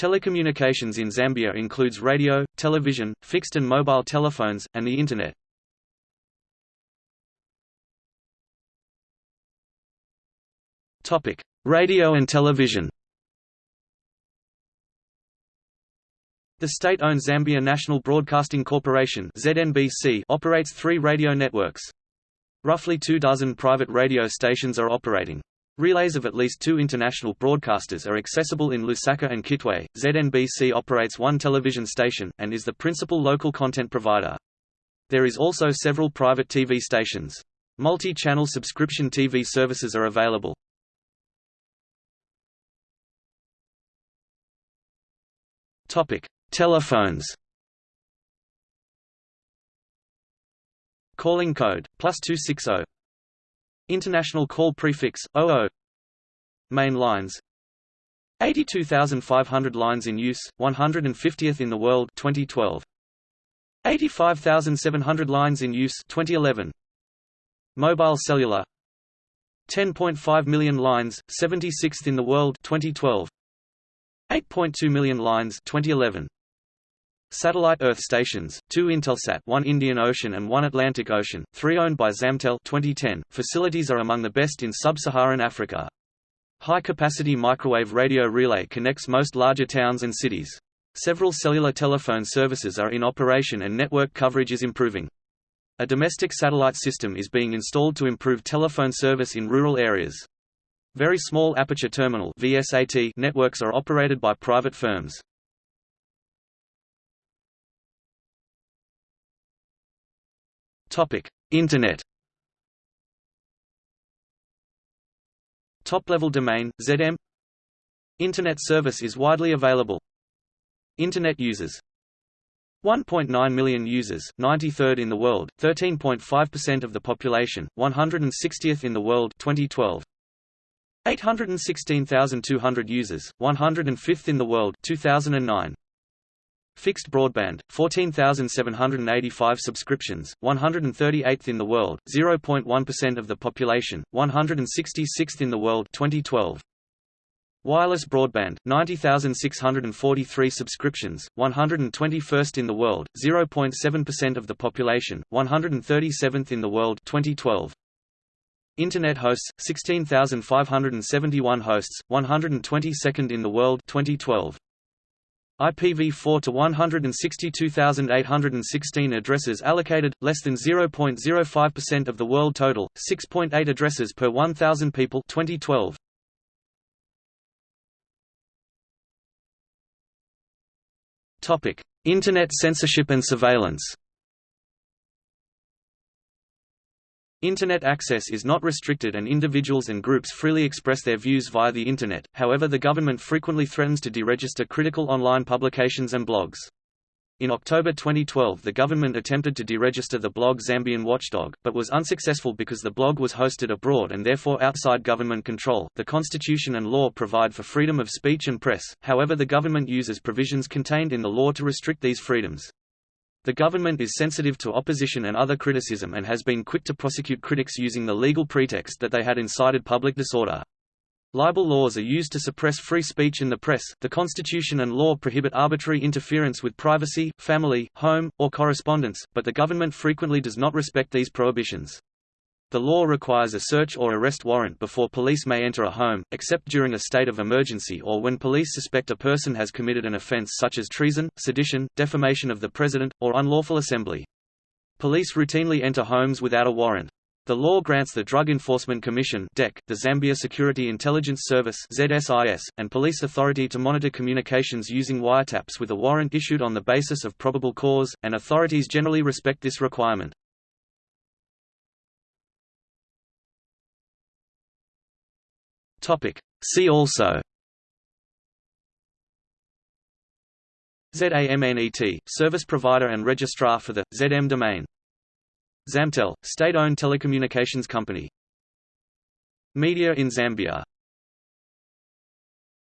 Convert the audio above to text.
Telecommunications in Zambia includes radio, television, fixed and mobile telephones, and the Internet. Radio and television The state-owned Zambia National Broadcasting Corporation ZNBC operates three radio networks. Roughly two dozen private radio stations are operating. Relays of at least two international broadcasters are accessible in Lusaka and Kitwe. ZNBC operates one television station, and is the principal local content provider. There is also several private TV stations. Multi-channel subscription TV services are available. Topic: Telephones. Calling code +260. International call prefix 00. Main lines 82,500 lines in use, 150th in the world 2012. 85,700 lines in use 2011. Mobile cellular 10.5 million lines, 76th in the world 2012. 8.2 million lines 2011. Satellite Earth stations, two Intelsat one Indian Ocean and one Atlantic Ocean, three owned by Zamtel 2010. Facilities are among the best in sub-Saharan Africa. High-capacity microwave radio relay connects most larger towns and cities. Several cellular telephone services are in operation and network coverage is improving. A domestic satellite system is being installed to improve telephone service in rural areas. Very small aperture terminal VSAT networks are operated by private firms. Topic: Internet. Top-level domain ZM. Internet service is widely available. Internet users 1.9 million users, 93rd in the world, 13.5% of the population, 160th in the world 2012. 816,200 users, 105th in the world 2009. Fixed broadband, 14,785 subscriptions, 138th in the world, 0.1% of the population, 166th in the world 2012. Wireless broadband, 90,643 subscriptions, 121st in the world, 0.7% of the population, 137th in the world 2012. Internet hosts 16,571 hosts 122nd in the world 2012 IPv4 to 162,816 addresses allocated less than 0.05% of the world total 6.8 addresses per 1000 people 2012 Topic Internet censorship and surveillance Internet access is not restricted and individuals and groups freely express their views via the Internet, however the government frequently threatens to deregister critical online publications and blogs. In October 2012 the government attempted to deregister the blog Zambian Watchdog, but was unsuccessful because the blog was hosted abroad and therefore outside government control. The constitution and law provide for freedom of speech and press, however the government uses provisions contained in the law to restrict these freedoms. The government is sensitive to opposition and other criticism and has been quick to prosecute critics using the legal pretext that they had incited public disorder. Libel laws are used to suppress free speech in the press. The Constitution and law prohibit arbitrary interference with privacy, family, home, or correspondence, but the government frequently does not respect these prohibitions. The law requires a search or arrest warrant before police may enter a home, except during a state of emergency or when police suspect a person has committed an offense such as treason, sedition, defamation of the president, or unlawful assembly. Police routinely enter homes without a warrant. The law grants the Drug Enforcement Commission the Zambia Security Intelligence Service ZSIS, and police authority to monitor communications using wiretaps with a warrant issued on the basis of probable cause, and authorities generally respect this requirement. Topic. See also. ZAMNET, service provider and registrar for the, ZM domain. Zamtel, state-owned telecommunications company. Media in Zambia